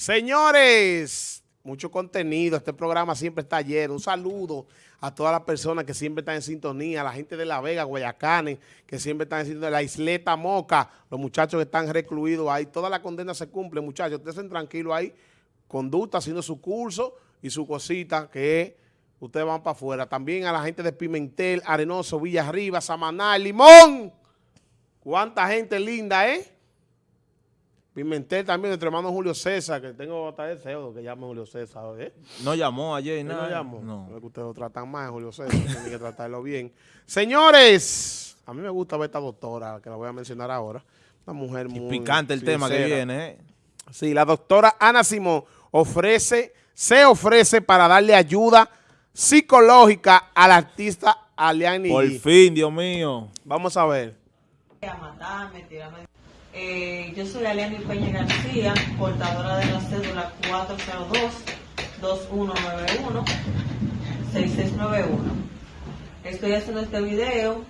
Señores, mucho contenido. Este programa siempre está lleno. Un saludo a todas las personas que siempre están en sintonía, a la gente de La Vega, Guayacanes, que siempre están en sintonía, la isleta Moca, los muchachos que están recluidos ahí. Toda la condena se cumple, muchachos. Ustedes estén tranquilos ahí, conducta, haciendo su curso y su cosita, que ustedes van para afuera. También a la gente de Pimentel, Arenoso, Villa Arriba, Samaná, Limón. Cuánta gente linda, ¿eh? Pimentel también, nuestro hermano Julio César, que tengo hasta deseo que llame Julio César, ¿eh? No llamó ayer y ¿Él nada. no llamó? No. Ustedes lo tratan mal, Julio César, tienen que tratarlo bien. Señores, a mí me gusta ver esta doctora, que la voy a mencionar ahora. Una mujer Y muy picante el tema que viene, ¿eh? Sí, la doctora Ana Simón ofrece, se ofrece para darle ayuda psicológica al artista Aliani. Por fin, Dios mío. Vamos a ver. a matarme, tirarme. Eh, yo soy Aliani Peña García, portadora de la cédula 402-2191-6691. Estoy haciendo este video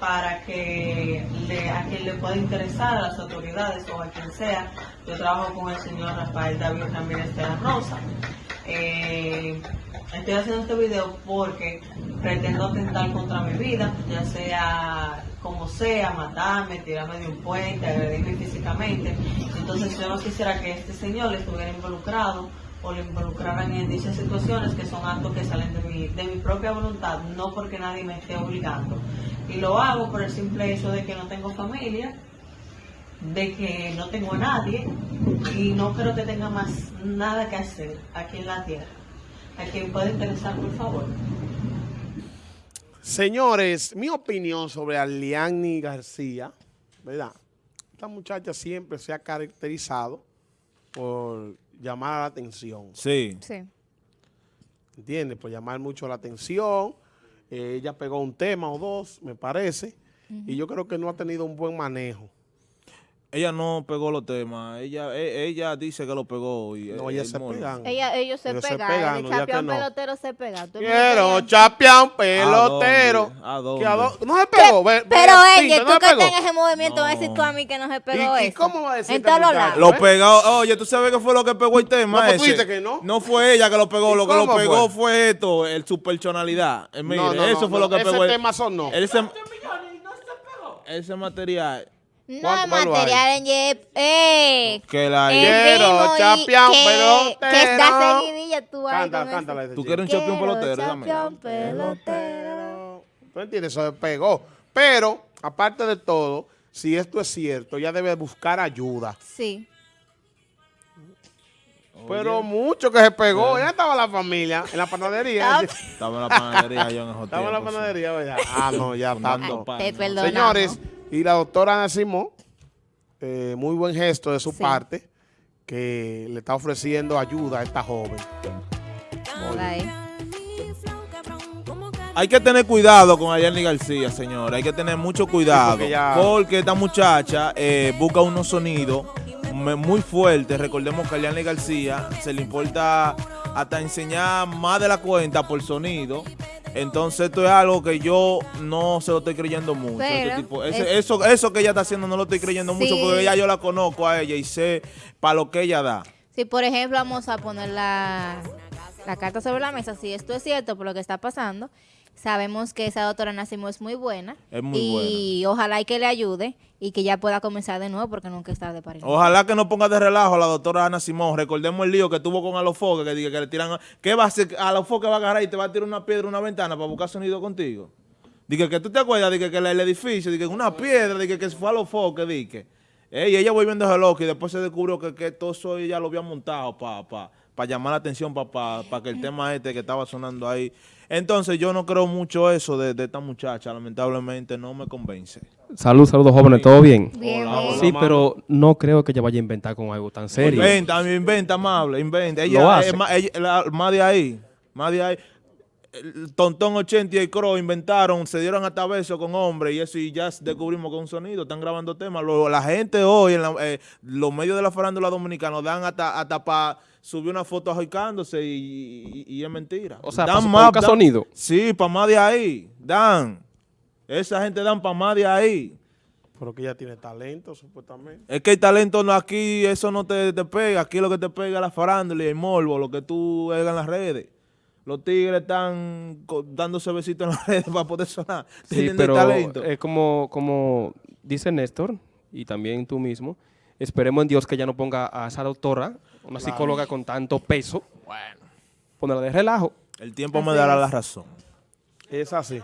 para que a quien le pueda interesar, a las autoridades o a quien sea. Yo trabajo con el señor Rafael David Ramírez de la Rosa. Eh, estoy haciendo este video porque pretendo atentar contra mi vida, ya sea como sea, matarme, tirarme de un puente, agredirme físicamente. Entonces yo no quisiera que este señor estuviera involucrado o lo involucraran en dichas situaciones que son actos que salen de mi, de mi propia voluntad, no porque nadie me esté obligando. Y lo hago por el simple hecho de que no tengo familia, de que no tengo a nadie y no creo que tenga más nada que hacer aquí en la tierra. A quien pueda interesar, por favor. Señores, mi opinión sobre Aliani García, ¿verdad? Esta muchacha siempre se ha caracterizado por llamar la atención. Sí. Sí. ¿entiendes? Por llamar mucho la atención. Eh, ella pegó un tema o dos, me parece, y yo creo que no ha tenido un buen manejo. Ella no pegó los temas. Ella e- ella dice que lo pegó. Y No, el- ellas el se mono. pegan. Ella, ellos se Ellos se pegan, pegan, el no. pelotero se pega. Quiero un pelotero. ¿A dónde? A No se pegó. Pero Pinto, ella, ¿no tú que estás en ese movimiento, vas a decir tú a mí que no se pegó ¿Y- y eso. cómo va a decir En este todos los lados. Lo pegó. Oye, ¿tú sabes qué fue lo que pegó el tema No, pues tú ese? que no. No fue ella que lo pegó. ¿Y Lo que lo pegó fue? esto, el su personalidad. Eh, mire, No, no, eso no, fue no, lo que ese pegó. el- tema son no. Ese, ese material No, ¿Cuánto valor material en Yep. Eh, que la... el Quiero que, pelotero. que está seguidilla tú ahí Cántala, cántala. ¿Tú quieres un champion Quiero pelotero? Dame. champion pelotero. ¿Tú entiendes? Eso se pegó. Pero, aparte de todo, si esto es cierto, ella debe buscar ayuda. Sí. Pero mucho que se pegó. Ya estaba la familia en la panadería. Ah, Estaba en la panadería yo en esos Estaba en la panadería, ¿verdad? Ah, no, ya tanto. Te ¿no? perdonamos. Señores, y la doctora Ana Simón, eh, muy buen gesto de su Sí. parte, que le está ofreciendo ayuda a esta joven. Hay que tener cuidado con Ayani García, señor. Hay que tener mucho cuidado. porque ya- Porque esta muchacha eh, busca unos sonidos muy fuertes. Recordemos que a Ayani García se le importa hasta enseñar más de la cuenta por sonido. Entonces esto es algo que yo no se lo estoy creyendo mucho. Pero Este tipo- ese- es- eso, eso que ella está haciendo no lo estoy creyendo mucho porque ya yo la conozco a ella y sé para lo que ella da. Si, por ejemplo, vamos a poner la, la carta sobre la mesa, si esto es cierto por lo que está pasando, sabemos que esa doctora Nacimo es muy buena. Es muy y ojalá y que le ayude y que ya pueda comenzar de nuevo porque nunca es tarde para ir. Ojalá que no ponga de relajo a la doctora Ana Simón. Recordemos el lío que tuvo con Alofoque, que, que le tiran... ¿Qué va a hacer? Alofoque va a agarrar y te va a tirar una piedra una ventana para buscar sonido contigo. Dije que tú te acuerdas de que, el, edificio, dije que una piedra, dije que fue Alofoque, dije. Ey, ella volviendo a loco y después se descubrió que, que todo eso ella lo había montado para pa, pa llamar la atención, para pa, que el tema este que estaba sonando ahí. Entonces yo no creo mucho eso de, de esta muchacha, lamentablemente no me convence. Salud, saludos jóvenes, ¿todo bien? Bien, Hola, bien. hola. Sí, pero no creo que ella vaya a inventar con algo tan serio. Inventa, inventa, amable, inventa. Lo Ella, hace. es más, ella- la- más de ahí, más de ahí. El Tontón 80 y el Crow inventaron, se dieron hasta besos con hombres y eso y ya descubrimos que es un sonido, están grabando temas. Lo- la gente hoy, en la- eh, los medios de la farándula dominicana dan hasta, hasta para subir una foto ajoicándose y, y- y es mentira. O sea, Dan más- dan- sonido. Sí, para más de ahí, dan. Esa gente dan para más de ahí. Pero que ella tiene talento, supuestamente. Es que el talento no aquí, eso no te, te pega. Aquí lo que te pega es la farándula y el morbo, lo que tú hagas en las redes. Los tigres están dándose besitos en las redes para poder sonar. Sí, pero talento. es como, como dice Néstor, y también tú mismo, esperemos en Dios que ella no ponga a esa doctora, una psicóloga con tanto peso, bueno, ponerla de relajo. el tiempo me dará la razón. Es así.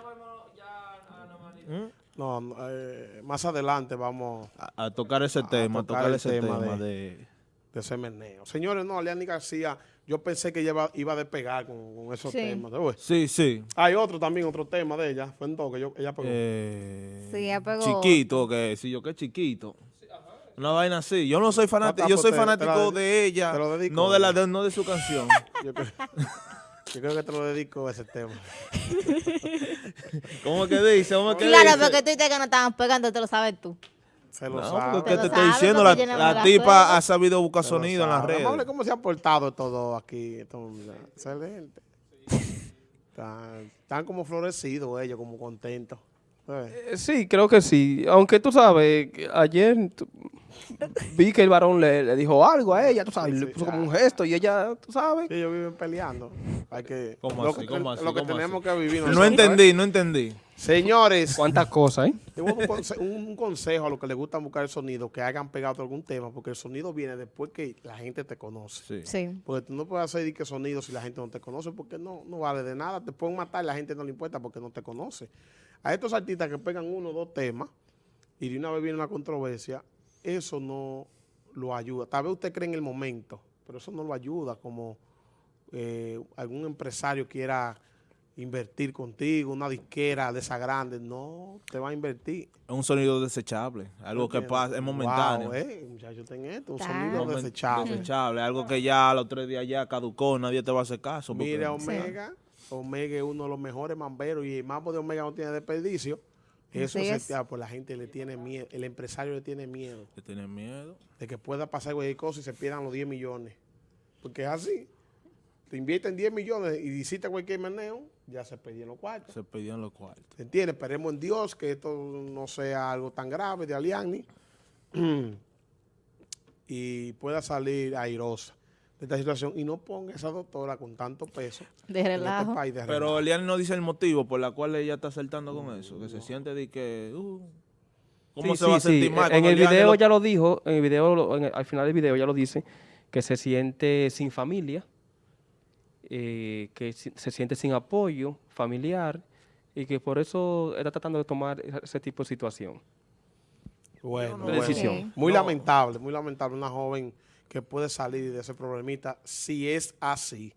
No, no, eh, más adelante vamos A, a tocar ese tema, a tocar tocar el ese tema tema, de- de... de ese meneo. Señores, no, Aliani García, yo pensé que ella iba, iba a despegar con, con esos Sí. temas. Sí, sí. Hay otro también, otro tema de ella. Fue en todo que yo, ella pegó. Eh, Sí, ya pegó. Chiquito, que si yo que chiquito. Una vaina así. Yo no soy fanático, Ah, yo pues soy te- te fanático de- de ella, te lo dedico. no de la de, no de su canción. Yo, creo, yo creo que te lo dedico a ese tema. ¿Cómo que dice? ¿Cómo que Claro, dice? porque tú dices que no estaban pegando, te lo sabes tú. Se lo No, sabe. porque te estoy diciendo, la, tipa ha sabido buscar se sonido en las redes. cómo se ha portado todo aquí. mira, excelente. Están, están como florecidos ellos, como contentos. Eh, Sí, creo que sí. Aunque tú sabes, que ayer tú- vi que el varón le, le dijo algo a ella, tú sabes, le Sí, puso ah. como un gesto y ella, tú sabes. Sí, ellos viven peleando. Hay que, ¿Cómo lo así? que, ¿Cómo así? lo que ¿Cómo tenemos así? que vivir No nosotros, ¿eh? entendí, no entendí. Señores, Cuántas cosas, ¿eh? tengo un, conse- un consejo a los que les gusta buscar el sonido, que hagan pegado algún tema, porque el sonido viene después que la gente te conoce. Sí. Sí. Porque tú no puedes hacer que sonido si la gente no te conoce, porque no, no vale de nada. Te pueden matar y la gente no le importa porque no te conoce. A estos artistas que pegan uno o dos temas y de una vez viene una controversia, eso no lo ayuda. Tal vez usted cree en el momento, pero eso no lo ayuda como eh, algún empresario quiera invertir contigo, una disquera de esa grande, no te va a invertir. Es un sonido desechable, algo que pasa, es momentáneo. Wow, eh, muchachos, ten esto, un sonido Momen- desechable. Desechable, algo que ya a los tres días ya caducó, nadie te va a hacer caso. Mira, Omega, Omega es uno de los mejores mamberos y el mambo de Omega no tiene desperdicio. Eso se es. te- pues la gente le tiene miedo, el empresario le tiene miedo que tienen miedo. de que pueda pasar cualquier cosa y se pierdan los 10 millones. Porque es así. Te invierten 10 millones y hiciste cualquier meneo, ya se perdieron los cuartos. Se pedían los cuartos. ¿Se entiende? Esperemos en Dios que esto no sea algo tan grave de Aliani y pueda salir airosa de esta situación y no ponga a esa doctora con tanto peso De en relajo. este país de Pero relajo. Elian no dice el motivo por la cual ella está saltando con eso, que se siente de que... uh, ¿Cómo Sí, se sí, va a sentir sí. mal? En el video lo- ya lo dijo, en el video, lo- en el- al final del video ya lo dice, que se siente sin familia, eh, que se siente sin apoyo familiar y que por eso está tratando de tomar ese- ese tipo de situación. Bueno, de bueno. decisión. Muy No. lamentable, muy lamentable una joven que puede salir de ese problemita si es así.